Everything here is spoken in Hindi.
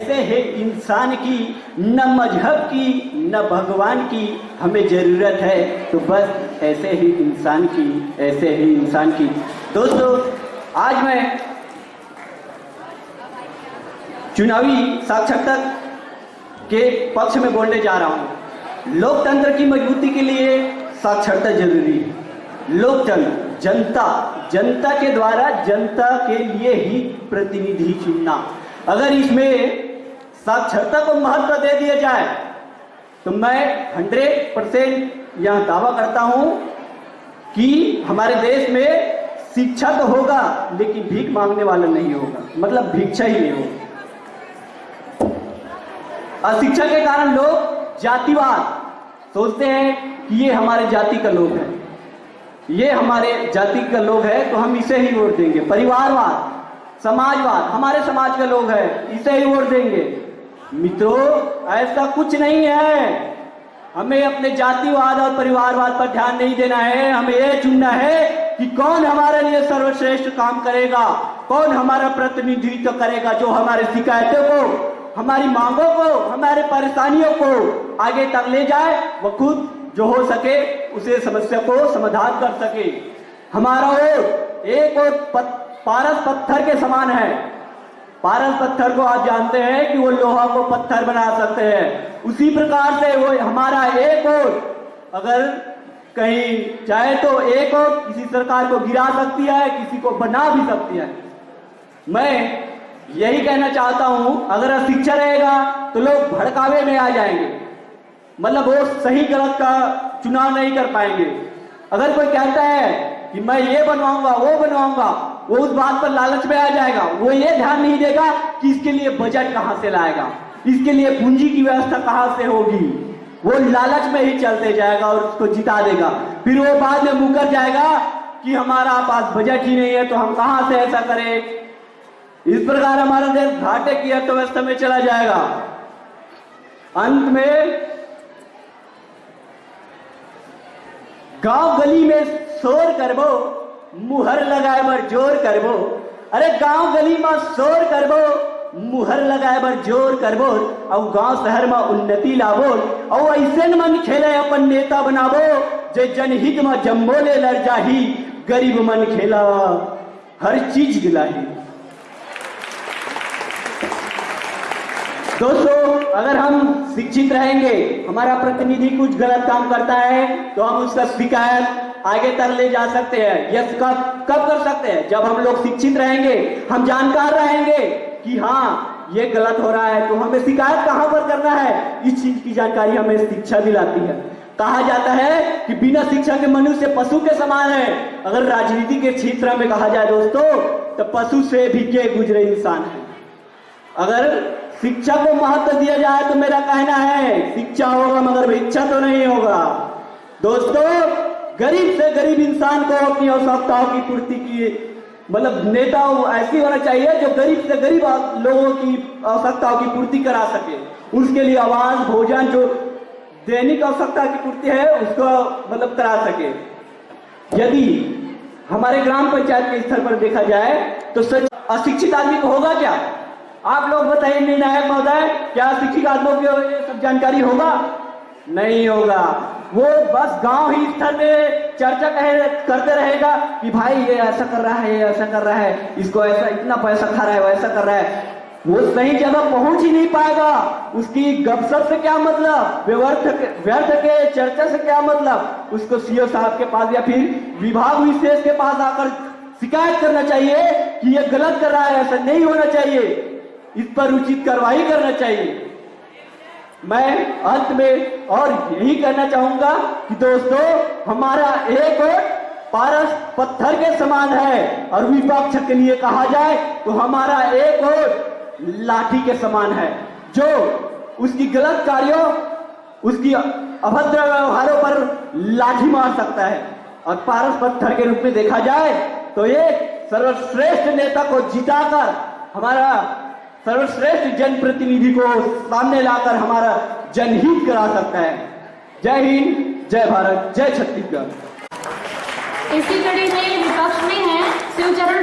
ऐसे है इंसान की, न मज़हब की, न भगवान की हमें ज़रूरत है। तो बस ऐसे ही इंसान की, ऐसे ही इंसान की। दोस्तों, आज मैं चुनावी साक्षरता के पक्ष में बोलने जा रहा हूँ। लोकतंत्र की मजबूती के लिए साक्षरता ज़रूरी है। लोकतंत्र, जनता जनता के द्वारा जनता के लिए ही प्रतिनिधि चुनना। अगर इसमें साक्षरता को महत्व दे दिया जाए। तो मैं 100 परसेंट यह दावा करता हूँ कि हमारे देश में शिक्षा तो होगा, लेकिन भीख मांगने वाला नहीं होगा। मतलब भिक्षा ही नहीं होगा। अशिक्षा के कारण लोग जातिवाद सोचते हैं कि ये हमारे जाति का लोग है। ये हमारे जाति का लोग है तो हम इसे ही वोट देंगे। परिवारवाद, समाजवाद, हमारे समाज के लोग हैं, इसे ही वोट देंगे। मित्रों, ऐसा कुछ नहीं है। हमें अपने जातिवाद और परिवारवाद पर ध्यान नहीं देना है। हमें यह चुनना है कि कौन हमारे लिए सर्वश्रेष्ठ काम करेगा, कौन हमारा प्रतिनिधित्व करेगा जो हमारे शिकायतों को, हमारी मांगों को, हमारे परेशानियों को आगे तक ले जाए वो खुद जो हो सके उसे समस्या को समाधान कर सके। हमारा वोट एक और पारस पत्थर के समान है। पारस पत्थर को आप जानते हैं कि वो लोहा को पत्थर बना सकते हैं। उसी प्रकार से वो हमारा एक और अगर कहीं चाहे तो एक और किसी सरकार को गिरा सकती है, किसी को बना भी सकती है। मैं यही कहना चाहता हूँ, अगर शिक्षा रहेगा तो लोग भड़कावे में आ जाएँगे। मतलब वो सही गलत का चुनाव नहीं कर पाएँगे। अगर कोई कहता है कि मैं ये बनवाऊँगा, वो बनवाऊँगा वो उस बात पर लालच में आ जाएगा। वो ये ध्यान नहीं देगा कि इसके लिए बजट कहाँ से लाएगा। इसके लिए पूंजी की व्यवस्था कहाँ से होगी। वो लालच में ही चलते जाएगा और उसको जिता देगा। फिर वो बाद में मुकर जाएगा कि हमारा पास बजट ही नहीं है तो हम कहाँ से ऐसा करें? इस प्रकार हमारा देश घाटे की अर्थव्यवस्था में चला जाएगा। अंत में, गाँव गली में शोर करबो मुहर लगाए बर ज़ोर करबो। अरे गाँव गली में शोर करबो। मुहर लगाए बर ज़ोर करबो। और गाँव शहर में उन्नति लाबो। और ऐसे मन खेले अपन नेता बनाबो, जे जनहित में जम्बो ले लड़ जाही, गरीब मन खेला। हर चीज़ दिलाही दोस्तों, अगर हम शिक्षित रहेंगे, हमारा प्रतिनिधि कुछ गलत काम करता है तो हम उसका शिकायत आगे तक ले जा सकते हैं। यह कब कब कर सकते हैं? जब हम लोग शिक्षित रहेंगे, हम जानकार रहेंगे कि हाँ ये गलत हो रहा है तो हमें शिकायत कहाँ पर करना है? इस चीज़ की जानकारी हमें शिक्षा दिलाती है। कहा जाता है कि बिना शिक्षा के मनुष्य पशु के समान है। अगर राजनीति के क्षेत्र में कहा जाए दोस्तों तो पशु से भी के गुजरे इंसान है। अगर शिक्षा को महत्व दिया जाए तो मेरा कहना है, शिक्षा होगा मगर भिक्षा तो नहीं होगा। दोस्तों गरीब से गरीब इंसान को अपनी आवश्यकताओं की पूर्ति की मतलब नेता ऐसी होना चाहिए जो गरीब से गरीब लोगों की आवश्यकताओं की पूर्ति करा सके। उसके लिए आवाज़, भोजन, जो दैनिक आवश्यकता की पूर्ति है, उसको मतलब करा सके। यदि हमारे ग्राम पंचायत के स्तर पर देखा जाए तो सच अशिक्षित आदमी को होगा क्या? आप लोग बताइए, निर्णायक महोदय, क्या शिक्षित आदमियों को ये सब जानकारी होगा? नहीं होगा। वो बस गाँव ही स्तर में चर्चा कहे करते रहेगा कि भाई ये ऐसा कर रहा है, ये ऐसा कर रहा है, इसको ऐसा इतना पैसा खा रहा है वैसा कर रहा है। वो सही जगह पहुँच ही नहीं पाएगा। उसकी गपशप से क्या मतलब? व्यर्थ व्यर्थ के चर्चा से क्या मतलब? उसको सीओ साहब के पास या फिर विभाग विशेष के पास आकर शिकायत करना चाहिए कि ये गलत कर रहा है, ऐसा नहीं होना चाहिए। इस पर उचित कार्रवाई करना चाहिए। मैं अंत में और यही कहना चाहूँगा कि दोस्तों, हमारा एक पारस पत्थर के समान है। और विपक्ष के लिए कहा जाए तो हमारा एक और लाठी के समान है, जो उसकी गलत कार्यों, उसकी अभद्र व्यवहारों पर लाठी मार सकता है। और पारस पत्थर के रूप में देखा जाए तो एक सर्वश्रेष्ठ नेता को जिताकर हमारा सर्वश्रेष्ठ जनप्रतिनिधि को सामने लाकर हमारा जनहित करा सकता है। जय हिंद, जय भारत, जय छत्तीसगढ़। इसी कड़ी में विपक्ष में है, शिवचरण